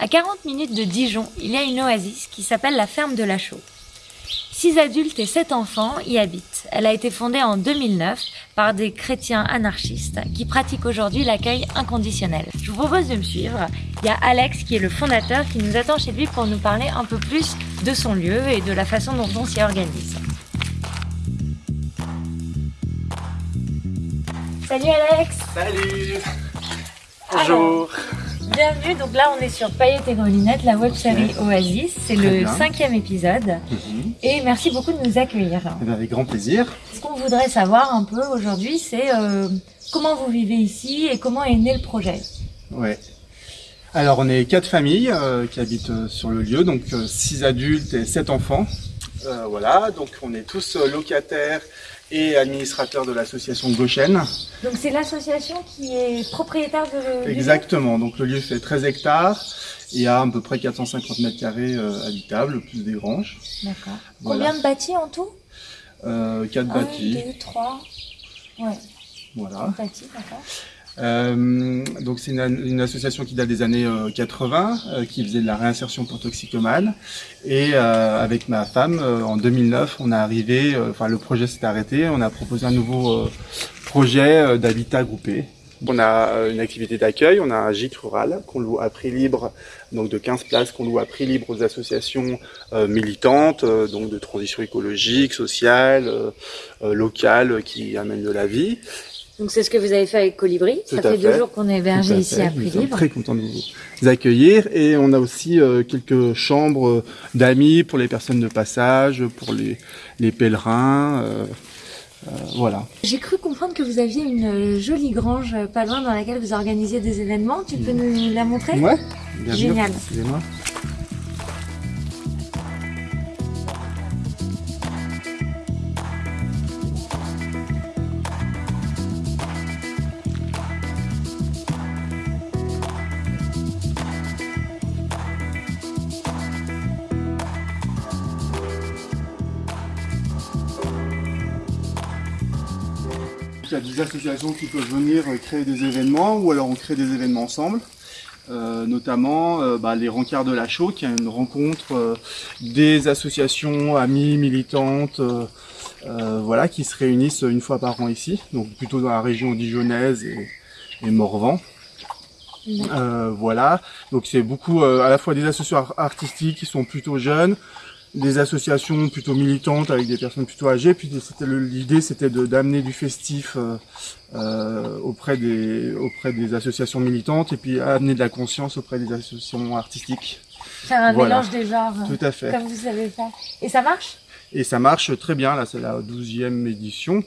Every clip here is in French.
À 40 minutes de Dijon, il y a une oasis qui s'appelle la ferme de la Chaux. Six adultes et sept enfants y habitent. Elle a été fondée en 2009 par des chrétiens anarchistes qui pratiquent aujourd'hui l'accueil inconditionnel. Je vous propose de me suivre. Il y a Alex qui est le fondateur qui nous attend chez lui pour nous parler un peu plus de son lieu et de la façon dont on s'y organise. Salut Alex Salut Bonjour Bienvenue, donc là on est sur Paillettes et Grelinette, la web série Oasis, c'est le bien. cinquième épisode Mhm. et merci beaucoup de nous accueillir. Eh Avec grand plaisir. Ce qu'on voudrait savoir un peu aujourd'hui c'est euh, comment vous vivez ici et comment est né le projet. Ouais. Alors on est quatre familles euh, qui habitent euh, sur le lieu, donc six adultes et sept enfants. Voilà, donc on est tous locataires et administrateurs de l'association Gauchène. Donc c'est l'association qui est propriétaire de Exactement, donc le lieu fait 13 hectares et a à peu près 450 mètres carrés euh, habitables, plus des granges. D'accord. Voilà. Combien de bâtis en tout? Euh, quatre Un, bâtis, deux, trois. Ouais, voilà. bâtis, d'accord. Euh, donc c'est une, une association qui date des années euh, 80, euh, qui faisait de la réinsertion pour toxicomanes. Et euh, avec ma femme, euh, en 2009, on est arrivé, euh, enfin le projet s'est arrêté, on a proposé un nouveau euh, projet euh, d'habitat groupé. On a euh, une activité d'accueil, on a un gîte rural qu'on loue à prix libre, donc de 15 places qu'on loue à prix libre aux associations euh, militantes, euh, donc de transition écologique, sociale, euh, euh, locale, euh, qui amènent de la vie. Donc c'est ce que vous avez fait avec Colibri. Tout Ça fait deux jours qu'on est hébergé à ici à prix libre. très contents de vous accueillir et on a aussi euh, quelques chambres euh, d'amis pour les personnes de passage, pour les, les pèlerins. euh, euh, voilà. J'ai cru comprendre que vous aviez une jolie grange pas loin dans laquelle vous organisiez des événements. Tu peux nous la montrer? Ouais. bien sûr. Génial. Excusez-moi. Il y a des associations qui peuvent venir euh, créer des événements ou alors on crée des événements ensemble. Euh, notamment euh, bah, les rencarts de la Chaux, qui est une rencontre euh, des associations amies militantes, euh, voilà, qui se réunissent une fois par an ici, donc plutôt dans la région dijonnaise et, et Morvan. Euh, voilà, donc c'est beaucoup euh, à la fois des associations ar- artistiques qui sont plutôt jeunes, des associations plutôt militantes avec des personnes plutôt âgées. Puis l'idée, c'était de d'amener du festif euh, euh, auprès des auprès des associations militantes et puis amener de la conscience auprès des associations artistiques. Faire un Voilà. mélange des genres, Tout à fait. comme vous savez faire. Et ça marche? Et ça marche très bien. Là, c'est la douzième édition.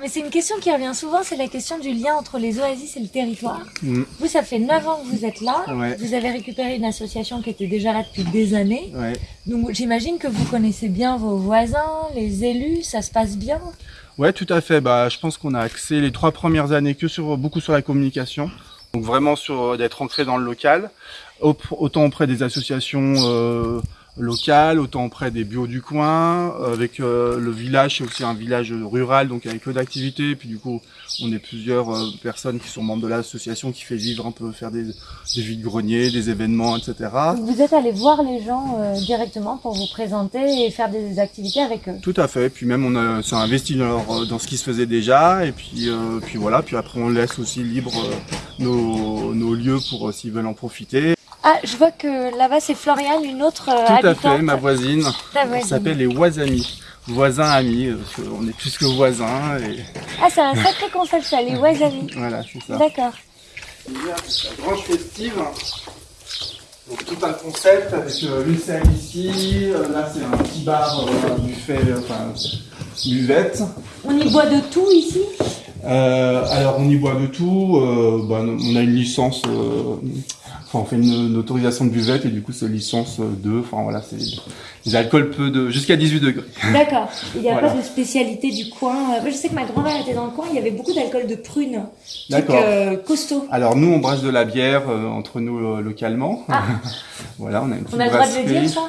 Mais c'est une question qui revient souvent, c'est la question du lien entre les oasis et le territoire. Mm. Vous, ça fait 9 ans que vous êtes là. Ouais. Vous avez récupéré une association qui était déjà là depuis des années. Ouais. Donc j'imagine que vous connaissez bien vos voisins, les élus, ça se passe bien? Ouais, tout à fait. Bah, je pense qu'on a axé les trois premières années que sur beaucoup sur la communication. Donc vraiment sur euh, d'être ancré dans le local, Au- autant auprès des associations euh, locales, autant auprès des bios du coin. euh, Avec euh, le village, c'est aussi un village rural, donc avec peu d'activités. Puis du coup, on est plusieurs euh, personnes qui sont membres de l'association qui fait vivre un peu, faire des, des vides greniers, des événements, etc. Vous êtes allé voir les gens euh, directement pour vous présenter et faire des activités avec eux. Tout à fait. Puis même on s'est investi dans, leur- dans ce qui se faisait déjà. Et puis, euh, puis voilà. Puis après on laisse aussi libre euh, nos, nos lieux pour euh, s'ils veulent en profiter. Ah, je vois que là-bas c'est Floriane, une autre euh, Tout à fait. Ma voisine. Ta On voisine. s'appelle les Voisamis. Voisins amis. euh, parce qu'on est plus que voisins. Et Ah, c'est un sacré concept ça, les Wasamis. voilà, c'est ça. D'accord. La grange festive. Donc tout un concept avec euh, une salle ici. Euh, là c'est un petit bar, euh, buffet, euh, enfin buvette. On y boit de tout ici? Euh, alors on y boit de tout. Euh, bah, on a une licence. Euh, enfin on fait une, une autorisation de buvette et du coup c'est licence 2. Enfin voilà, c'est des alcools peu de jusqu'à 18 degrés. D'accord. Il n'y a Voilà. pas de spécialité du coin. Euh, Moi, je sais que ma grand-mère était dans le coin, il y avait beaucoup d'alcool de prune. D'accord. euh, costaud. Alors nous on brasse de la bière euh, entre nous euh, localement. Ah. voilà, on a une petite On a le droit de le dire ça?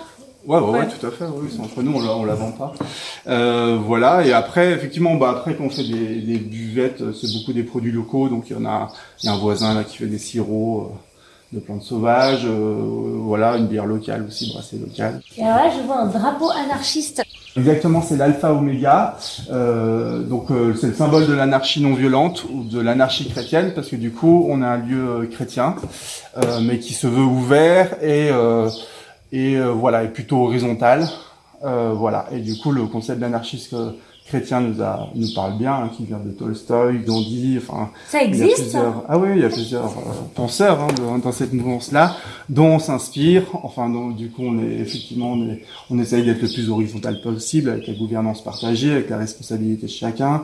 Ouais, ouais, ouais, Ouais. tout à fait. Oui, c'est entre nous, on la, on la vend pas. Euh, voilà. Et après, effectivement, bah après quand on fait des, des buvettes, euh, c'est beaucoup des produits locaux. Donc il y en a, il y a un voisin là qui fait des sirops, euh, de plantes sauvages, voilà, une bière locale aussi, brassée locale. Et alors là, je vois un drapeau anarchiste. Exactement, c'est l'alpha oméga. Euh, donc c'est le symbole de l'anarchie non violente ou de l'anarchie chrétienne, parce que du coup, on a un lieu chrétien, mais qui se veut ouvert et et voilà, est plutôt horizontal. voilà, et du coup, le concept d'anarchisme chrétien nous a nous parle bien, hein, qui vient de Tolstoï, Gandhi, enfin. Ça existe. ah oui, il y a plusieurs euh, penseurs hein, dans cette mouvance-là, dont on s'inspire. Enfin, donc, du coup, on est effectivement, on, est, on essaye d'être le plus horizontal possible, avec la gouvernance partagée, avec la responsabilité de chacun.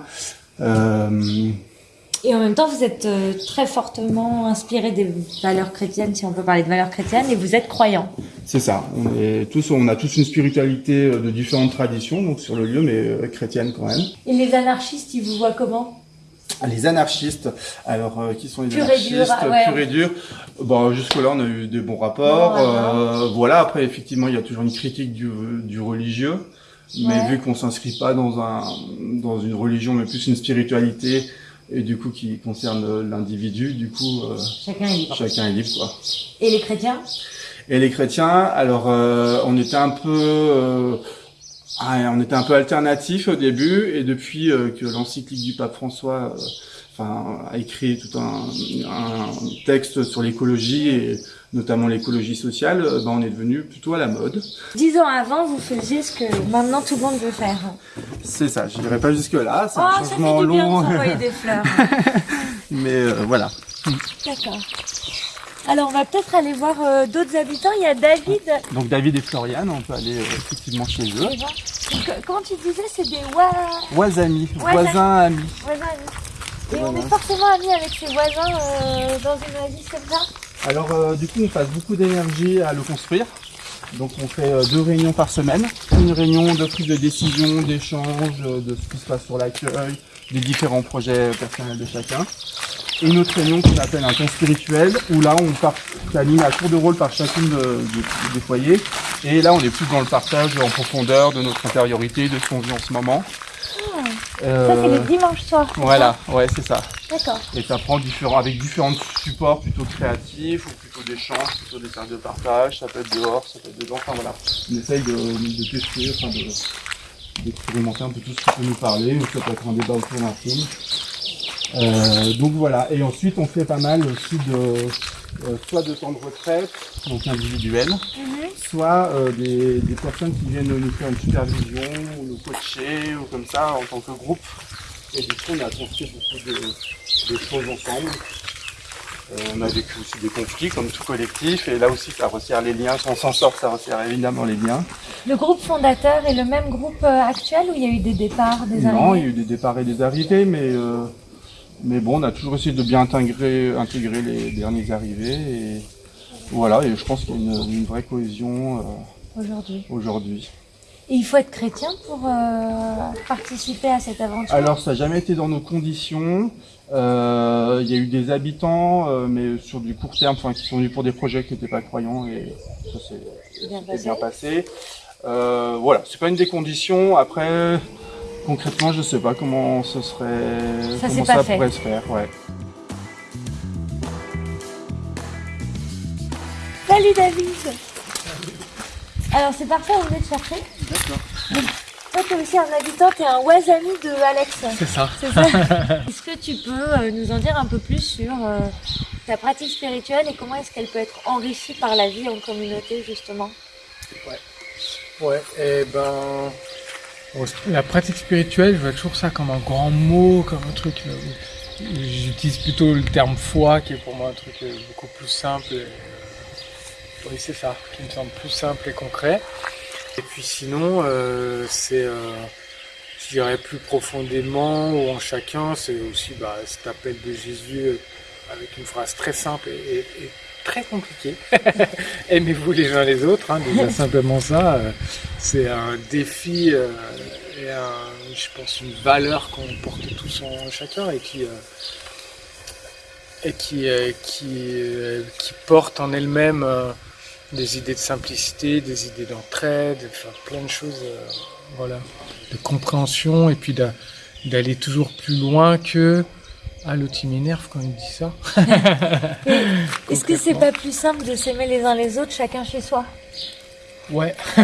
Euh, et en même temps, vous êtes euh, très fortement inspiré des valeurs chrétiennes, si on peut parler de valeurs chrétiennes, et vous êtes croyant. C'est ça. On est tous, on a tous une spiritualité euh, de différentes traditions, donc sur le lieu, mais euh, chrétienne quand même. Et les anarchistes, ils vous voient comment? Les anarchistes, alors qui sont les anarchistes dur, ah et dur. Bon, jusque-là, on a eu des bons rapports. voilà. Après, effectivement, il y a toujours une critique du, du religieux, mais vu qu'on s'inscrit pas dans un dans une religion, mais plus une spiritualité et du coup qui concerne l'individu, du coup euh, chacun est libre. Chacun est libre quoi. Et les chrétiens? Et les chrétiens, alors euh, on était un peu euh, ah, on était un peu alternatif au début et depuis que l'encyclique du pape François enfin, a écrit tout un, un texte sur l'écologie et notamment l'écologie sociale, ben on est devenu plutôt à la mode. Dix ans avant, vous faisiez ce que maintenant tout le monde veut faire. C'est ça, je dirais pas jusque là, c'est un oh, changement ça fait du long. Bien de des fleurs. Mais euh, voilà. D'accord. Alors on va peut-être aller voir euh, d'autres habitants. Il y a David. Donc David et Floriane, on peut aller euh, effectivement chez eux. Donc, comment tu disais, c'est des wa... voisins voisins amis. Voisins amis. Et on est forcément amis avec ses voisins dans une oasis comme ça alors euh, du coup on passe beaucoup d'énergie à le construire. Donc on fait euh, deux réunions par semaine. Une réunion de prise de décision, d'échange, euh, de ce qui se passe sur l'accueil, des différents projets personnels de chacun. Et une autre réunion qu'on appelle un temps spirituel, où là on part, anime à tour de rôle par chacune des foyers. Et là on est plus dans le partage en profondeur de notre intériorité, de ce qu'on vit en ce moment. Euh, ça, c'est le dimanche soir. Voilà, ouais, c'est ça. D'accord. Et ça prend différents, avec différents supports plutôt créatifs ou plutôt d'échanges, plutôt des cercles de partage. Ça peut être dehors, ça peut être dedans. Enfin voilà, on essaye de, de tester, enfin d'expérimenter un peu tout ce qui peut nous parler. Ou ça peut être un débat autour d'un film. Euh, donc voilà, et ensuite on fait pas mal aussi de euh, soit de temps de retraite, donc individuel, mhm. soit euh, des, des, personnes qui viennent nous faire une supervision ou nous coacher ou comme ça en tant que groupe. Et du coup on a construit beaucoup de, de choses ensemble. on a vécu aussi des conflits comme tout collectif et là aussi ça resserre les liens, si on s'en sort ça resserre évidemment les liens. Le groupe fondateur est le même groupe actuel ou il y a eu des départs, des arrivées? Non, il y a eu des départs et des arrivées mais mais bon, on a toujours essayé de bien intégrer, intégrer les derniers arrivés. Et voilà, et je pense qu'il y a une, vraie cohésion euh, aujourd'hui. aujourd'hui. Et il faut être chrétien pour euh, participer à cette aventure? Alors, ça n'a jamais été dans nos conditions. Euh, il y a eu des habitants, mais sur du court terme, qui sont venus pour des projets qui n'étaient pas croyants, et ça s'est bien, bien, passé. voilà, c'est pas une des conditions. Après, Concrètement, je sais pas comment ce serait, ça comment ça pourrait se faire, ouais. Salut David Alors c'est parfait, on venait de chercher. D'accord. Toi, tu es aussi un habitant, tu es un Wazami de Alex. C'est ça. ça. est-ce que tu peux euh, nous en dire un peu plus sur euh, ta pratique spirituelle et comment est-ce qu'elle peut être enrichie par la vie en communauté, justement? Ouais. Ouais, et eh ben, la pratique spirituelle, je vois toujours ça comme un grand mot, comme un truc. Euh, j'utilise plutôt le terme foi, qui est pour moi un truc euh, beaucoup plus simple. Euh, oui, c'est ça, qui me semble plus simple et concret. Et puis sinon, c'est, je dirais plus profondément ou en chacun, c'est aussi bah, cet appel de Jésus avec une phrase très simple et très compliqué. Aimez-vous les uns les autres, hein, simplement ça, euh, c'est un défi euh, et un, je pense une valeur qu'on porte tous en chacun et qui euh, et qui, qui porte en elle-même des idées de simplicité, des idées d'entraide, enfin plein de choses, voilà, de compréhension et puis d'aller toujours plus loin que Ah, l'autre il m'énerve quand il dit ça. Est-ce que c'est pas plus simple de s'aimer les uns les autres, chacun chez soi? Ouais, Tu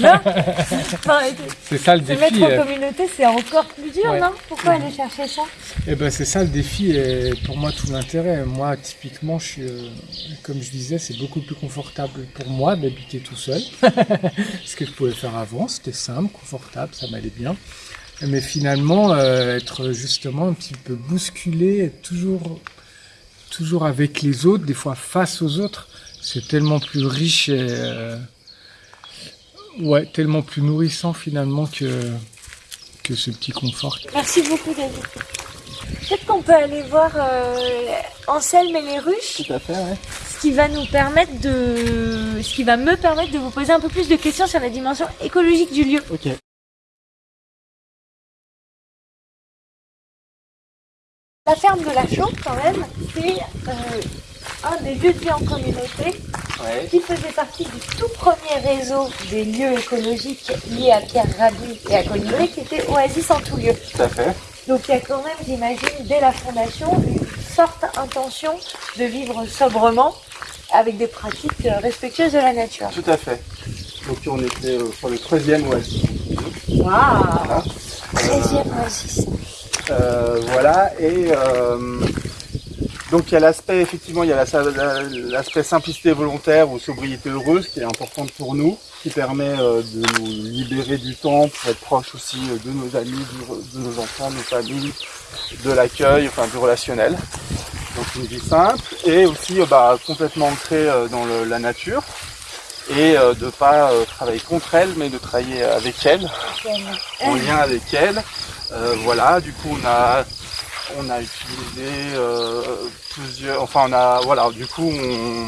vois? Enfin, c'est ça le Se défi. mettre euh. en communauté, c'est encore plus dur, Ouais. non? Pourquoi aller chercher ça? Eh ben c'est ça le défi et pour moi tout l'intérêt. Moi typiquement je suis, euh, comme je disais, c'est beaucoup plus confortable pour moi d'habiter tout seul. Ce que je pouvais faire avant, c'était simple, confortable, ça m'allait bien. Mais finalement, euh, être justement un petit peu bousculé, être toujours, toujours avec les autres, des fois face aux autres, c'est tellement plus riche et euh, ouais, tellement plus nourrissant finalement que que ce petit confort. Merci beaucoup, David. Peut-être qu'on peut aller voir euh, Anselme et les ruches, Tout à fait, ouais. ce qui va nous permettre de, ce qui va me permettre de vous poser un peu plus de questions sur la dimension écologique du lieu. Ok. La ferme de la Chaux, quand même, c'est euh, un des lieux de vie en communauté Ouais. qui faisait partie du tout premier réseau des lieux écologiques liés à Pierre Rabhi et à Colibri, qui était Oasis en tout lieu. Tout à fait. Donc il y a quand même, j'imagine, dès la fondation, une forte intention de vivre sobrement avec des pratiques respectueuses de la nature. Tout à fait. Donc on était euh, sur le 13e oasis. Waouh Voilà. 13e oasis. Euh, voilà, et euh, donc il y a l'aspect, effectivement, il y a la- la- l'aspect simplicité volontaire ou sobriété heureuse qui est importante pour nous, qui permet euh, de nous libérer du temps pour être proche aussi de nos amis, de nos enfants, de nos familles, de l'accueil, enfin du relationnel. Donc une vie simple et aussi bah, complètement ancrée dans la nature et euh, de pas euh, travailler contre elle mais de travailler avec elle en lien avec elle. Euh, voilà, du coup on a on a utilisé euh, plusieurs, enfin on a voilà, du coup on,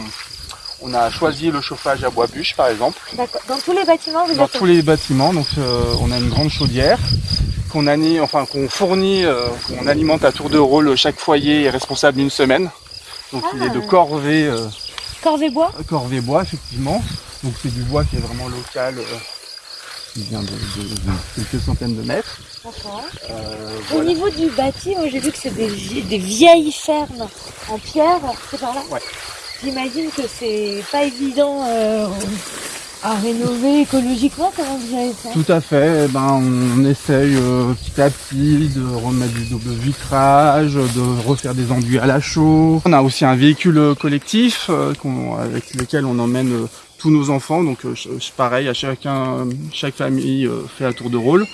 on a choisi le chauffage à bois bûche par exemple D'accord. Dans tous les bâtiments, vous dans tous les bâtiments. Donc euh, on a une grande chaudière qu'on enfin qu'on fournit, qu'on alimente à tour de rôle. Chaque foyer est responsable d'une semaine. Donc il est de Ah. corvée, Corvée bois corvée bois effectivement. Donc c'est du bois qui est vraiment local, euh, qui vient de, de- de quelques centaines de mètres. Euh, Au voilà. niveau du bâti, moi j'ai vu que c'est des, des vieilles fermes en pierre, c'est par là Ouais. J'imagine que c'est pas évident euh, à rénover écologiquement, comment vous avez fait Tout à fait. Eh ben, on essaye euh, petit à petit de remettre du double vitrage, de refaire des enduits à la chaux. On a aussi un véhicule collectif euh, avec lequel on emmène euh, tous nos enfants. Donc, euh, pareil, à chacun, chaque famille euh, fait à tour de rôle,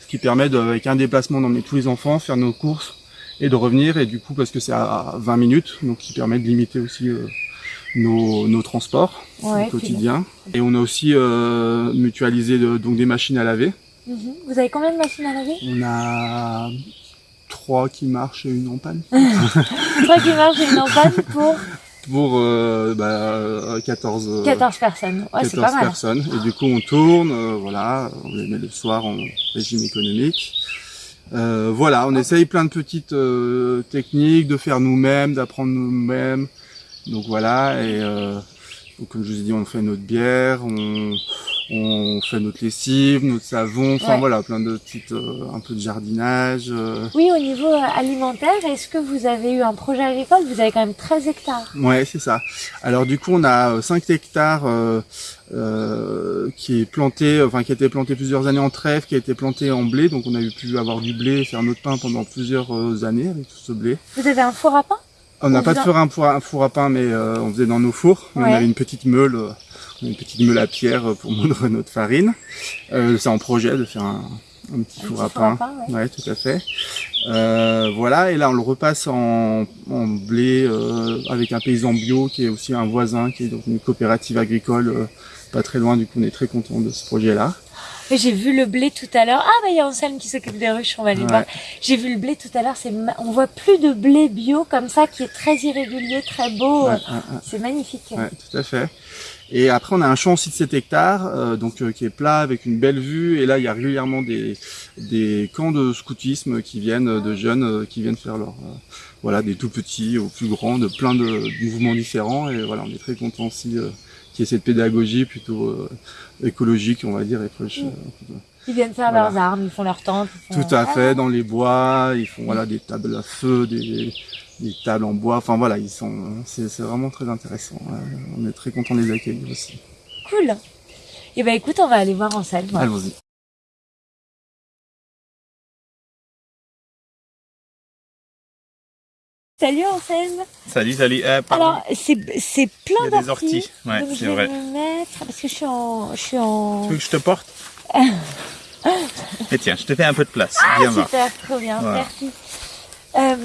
ce qui permet de, avec un déplacement d'emmener tous les enfants, faire nos courses et de revenir. Et du coup, parce que c'est à 20 minutes, donc qui permet de limiter aussi euh, nos, nos transports Ouais, au quotidien. Et on a aussi euh, mutualisé de- donc des machines à laver. Mhm. Vous avez combien de machines à laver? On a trois qui marchent et une en panne. Trois qui marchent et une en panne pour Pour euh, bah, 14, euh, 14 personnes. Ouais, c'est 14 pas mal. personnes. Et du coup, on tourne, euh, voilà, on les met le soir en régime économique. Euh, voilà, on essaye plein de petites euh, techniques, de faire nous-mêmes, d'apprendre nous-mêmes. Donc voilà, et euh, donc, comme je vous ai dit, on fait notre bière, on, on fait notre lessive, notre savon, enfin Ouais. voilà, plein de petites, euh, un peu de jardinage. euh. Oui, au niveau euh, alimentaire, est-ce que vous avez eu un projet agricole? Vous avez quand même 13 hectares. Ouais, c'est ça. Alors du coup, on a euh, 5 hectares euh, euh, qui est planté, enfin qui a été planté plusieurs années en trèfle, qui a été planté en blé. Donc on a eu pu avoir du blé et faire notre pain pendant plusieurs années avec tout ce blé. Vous avez un four à pain On n'a pas de four à, four à- four à pain, mais euh, on faisait dans nos fours. Mais Ouais. On avait une petite meule, euh, une petite meule à pierre euh, pour moudre notre farine. Euh, c'est en projet de faire un, un petit Un four petit à four à pain. pain, ouais. Ouais, tout à fait. Euh, voilà, et là on le repasse en, en blé euh, avec un paysan bio qui est aussi un voisin qui est dans une coopérative agricole euh, pas très loin. Du coup, on est très content de ce projet-là. J'ai vu le blé tout à l'heure. Ah bah il y a Anselme qui s'occupe des ruches, on va aller Ouais. voir. J'ai vu le blé tout à l'heure, c'est on voit plus de blé bio comme ça qui est très irrégulier, très beau. Ouais, ouais. C'est magnifique. Ouais, tout à fait. Et après, on a un champ aussi de 7 hectares, euh, donc euh, qui est plat avec une belle vue. Et là, il y a régulièrement des, des camps de scoutisme qui viennent, euh, de jeunes euh, qui viennent faire leur, euh, voilà, des tout petits aux plus grands, de plein de, de mouvements différents. Et voilà, on est très content aussi y ait cette pédagogie plutôt euh, écologique, on va dire, et proche, euh, Ils viennent faire Voilà. leurs armes, ils font leur tente. ils font- Tout à Ah, fait, dans les bois, ils font voilà des tables à feu, des, des tables en bois. Enfin voilà, ils sont, c'est vraiment très intéressant. On est très content de les accueillir aussi. Cool. Et ben écoute, on va aller voir Anselme. Allons-y. Salut Anselme. Salut, salut. Euh. Alors c'est plein d'orties. orties. Ouais, c'est je vais vrai. me mettre parce que je suis en je suis en Tu veux que je te porte Et tiens, je te fais un peu de place. Ah, Viens voir. super, trop bien, Voilà. merci. Euh,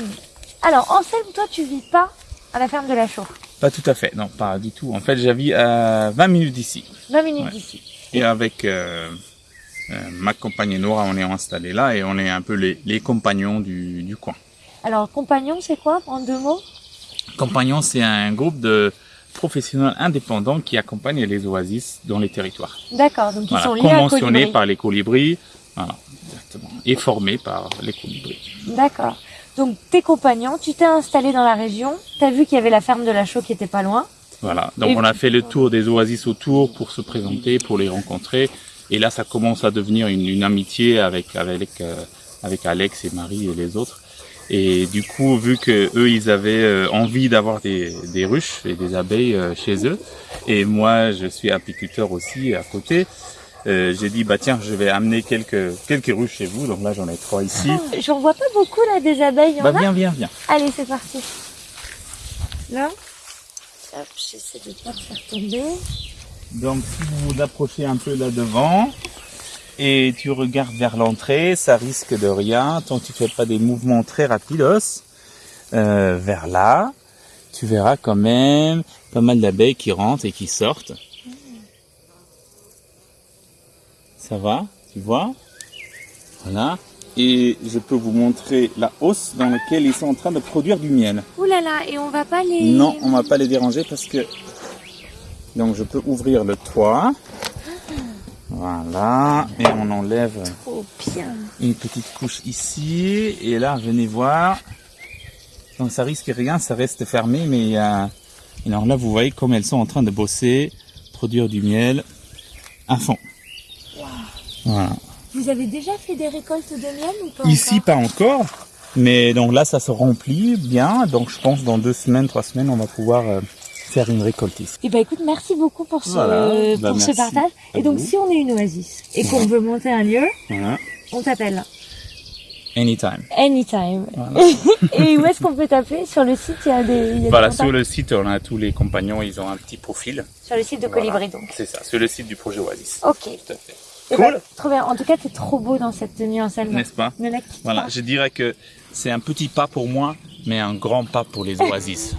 alors Anselme, toi tu vis pas à la ferme de la Chaux, Pas tout à fait, non, pas du tout. En fait, j'habite à 20 minutes d'ici. 20 minutes Ouais. d'ici. Et avec euh, euh, ma compagne Nora, on est installés là et on est un peu les, les compagnons du, du coin. Alors compagnon, c'est quoi en deux mots? Compagnons, c'est un groupe de professionnels indépendants qui accompagnent les oasis dans les territoires. D'accord, donc ils Voilà, sont liés conventionnés par les colibris. Voilà, exactement. Et formés par les colibris. D'accord. Donc tes compagnons, tu t'es installé dans la région, t'as vu qu'il y avait la ferme de la Chaux qui était pas loin. Voilà, donc Et- on a fait le tour des oasis autour pour se présenter, pour les rencontrer. Et là, ça commence à devenir une, une amitié avec avec euh, avec Alex et Marie et les autres. Et du coup, vu que eux, ils avaient euh, envie d'avoir des, des ruches et des abeilles euh, chez eux, et moi, je suis apiculteur aussi à côté, euh, j'ai dit bah tiens, je vais amener quelques quelques ruches chez vous. Donc là, j'en ai trois ici. Ah, J'en vois pas beaucoup là des abeilles. Bah viens, viens, viens. Allez, c'est parti. Là. Hop, j'essaie de pas faire tomber. Donc si vous vous approchez un peu là devant et tu regardes vers l'entrée, ça risque de rien tant que tu fais pas des mouvements très rapidos euh, vers là. Tu verras quand même pas mal d'abeilles qui rentrent et qui sortent. Ça va, tu vois? Voilà. Et je peux vous montrer la hausse dans laquelle ils sont en train de produire du miel. Ouh là là, et on va pas les. Non, on va pas les déranger parce que donc je peux ouvrir le toit. Voilà, et on enlève Trop bien. une petite couche ici et là venez voir. Donc ça risque rien, ça reste fermé, mais il y a et alors là vous voyez comme elles sont en train de bosser, produire du miel à fond. Voilà. Vous avez déjà fait des récoltes de miel ou pas Ici encore pas encore, mais donc là ça se remplit bien, donc je pense dans deux semaines, trois semaines on va pouvoir euh, faire une récolte ici. Eh ben écoute, merci beaucoup pour ce, Voilà. pour Bah, ce merci partage. Et donc vous. si on est une oasis et qu'on veut monter un lieu, Voilà. on t'appelle. Anytime. Anytime. et où est-ce qu'on peut t'appeler Sur le site, il y a des. il y a des Voilà, sur le site, on a tous les compagnons, ils ont un petit profil. Sur le site de Voilà. Colibri donc. C'est ça, sur le site du projet Oasis. Ok. Tout à fait. Eh Cool. ben, trop bien. En tout cas, t'es trop beau dans cette tenue en scène. N'est-ce pas? Ne la quitte Voilà, pas. je dirais que c'est un petit pas pour moi, mais un grand pas pour les Oasis.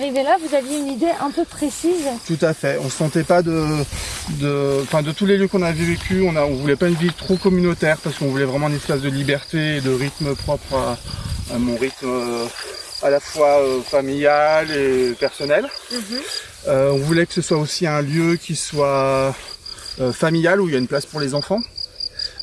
Là, vous aviez une idée un peu précise. Tout à fait. On se sentait pas de, de, enfin de tous les lieux qu'on avait vécu, on a, on voulait pas une vie trop communautaire parce qu'on voulait vraiment un espace de liberté et de rythme propre à, à mon rythme euh, à la fois euh, familial et personnel. Euh, on voulait que ce soit aussi un lieu qui soit familial où il y a une place pour les enfants.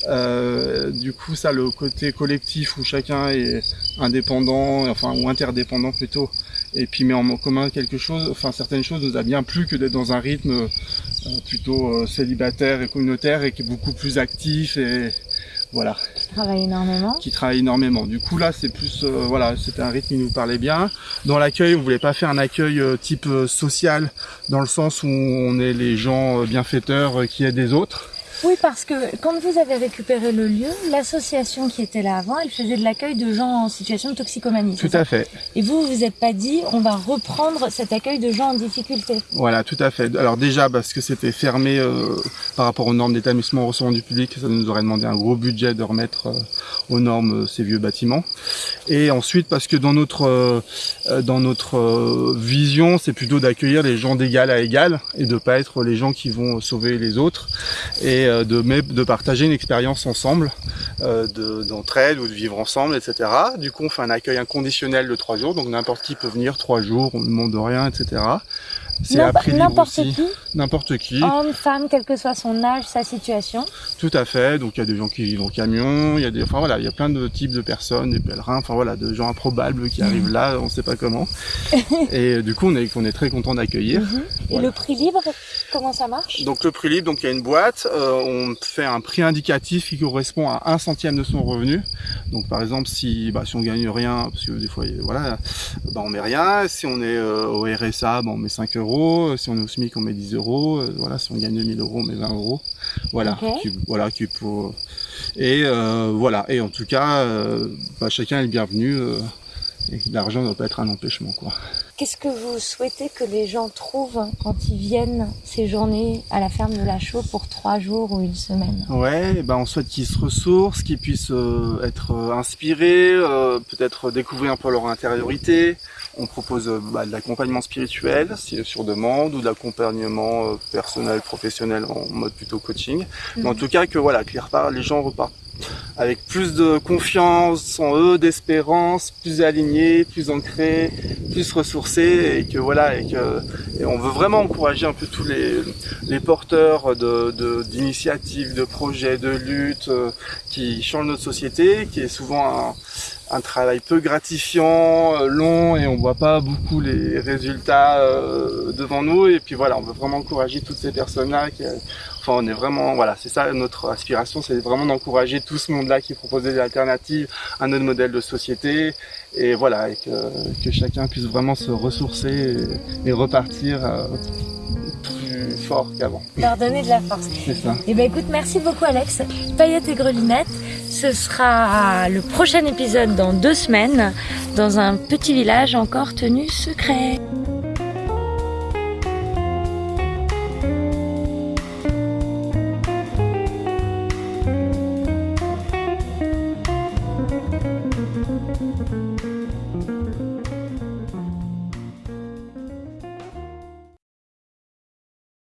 Euh, du coup, ça, le côté collectif où chacun est indépendant, enfin ou interdépendant plutôt, et puis met en commun quelque chose, enfin certaines choses nous a bien plu que d'être dans un rythme euh, plutôt euh, célibataire et communautaire et qui est beaucoup plus actif et voilà, Je travaille énormément. qui travaille énormément. Du coup là c'est plus euh, voilà, c'était un rythme qui nous parlait bien. Dans l'accueil, on voulait pas faire un accueil euh, type euh, social dans le sens où on est les gens euh, bienfaiteurs euh, qui aident les autres. Oui, parce que quand vous avez récupéré le lieu, l'association qui était là avant, elle faisait de l'accueil de gens en situation de toxicomanie. Tout à fait. Et vous, vous vous êtes pas dit, on va reprendre cet accueil de gens en difficulté. Voilà, tout à fait. Alors déjà parce que c'était fermé euh, par rapport aux normes d'établissement recevant du public, ça nous aurait demandé un gros budget de remettre euh, aux normes euh, ces vieux bâtiments. Et ensuite parce que dans notre dans notre vision, c'est plutôt d'accueillir les gens d'égal à égal et de pas être les gens qui vont sauver les autres et de mais de partager une expérience ensemble, euh, de d'entraide ou de vivre ensemble, etc. Du coup, on fait un accueil inconditionnel de trois jours, donc n'importe qui peut venir trois jours, on ne demande rien, etc. C'est N'importe qui, N'importe qui, homme, femme, quel que soit son âge, sa situation. tout à fait. Donc il y a des gens qui vivent en camion, il y a des, enfin voilà, il y a plein de types de personnes, des pèlerins, enfin voilà, de gens improbables qui arrivent là, on sait pas comment. Et du coup, on est, on est très content d'accueillir. Et Voilà. le prix libre, comment ça marche? Donc le prix libre, donc il y a une boîte, euh, on fait un prix indicatif qui correspond à un centième de son revenu. Donc par exemple si bah, si on gagne rien, parce que des fois voilà, bah, on met rien. Si on est euh, au RSA, bah, on met 5 euros. Si on est au SMIC, on met 10 euros. Euh, Voilà, si on gagne 2000 euros, on met 20 euros. Voilà, Ok. qui, voilà qui pour et euh, voilà et en tout cas euh, bah, chacun est le bienvenu. euh, et l'argent ne doit pas être un empêchement quoi. Qu'est-ce que vous souhaitez que les gens trouvent quand ils viennent ces journées à la ferme de la Chaux pour trois jours ou une semaine Ouais, eh ben on souhaite qu'ils se ressourcent, qu'ils puissent euh, être euh, inspirés, euh, peut-être découvrir un peu leur intériorité. On propose euh, bah, de l'accompagnement spirituel si- sur demande ou de l'accompagnement euh, personnel, professionnel en mode plutôt coaching. Mais en tout cas que voilà, que les, repartent- les gens repartent avec plus de confiance en eux, d'espérance, plus alignés, plus ancrés, plus ressourcés et que voilà et que on veut vraiment encourager un peu tous les porteurs de de- d'initiatives, de, projets, de luttes euh, qui changent notre société, qui est souvent un, un travail peu gratifiant, euh, long et on voit pas beaucoup les résultats euh, devant nous. Et puis voilà, on veut vraiment encourager toutes ces personnes-là qui euh, enfin on est vraiment voilà, c'est ça notre aspiration, c'est vraiment d'encourager tout ce monde-là qui propose des alternatives à notre modèle de société. Et voilà, et que, que chacun puisse vraiment se ressourcer et, et repartir euh, fort qu'avant. Leur donner de la force. C'est ça. Eh ben écoute, merci beaucoup Alex. Paillettes et grelinettes, ce sera le prochain épisode dans deux semaines, dans un petit village encore tenu secret.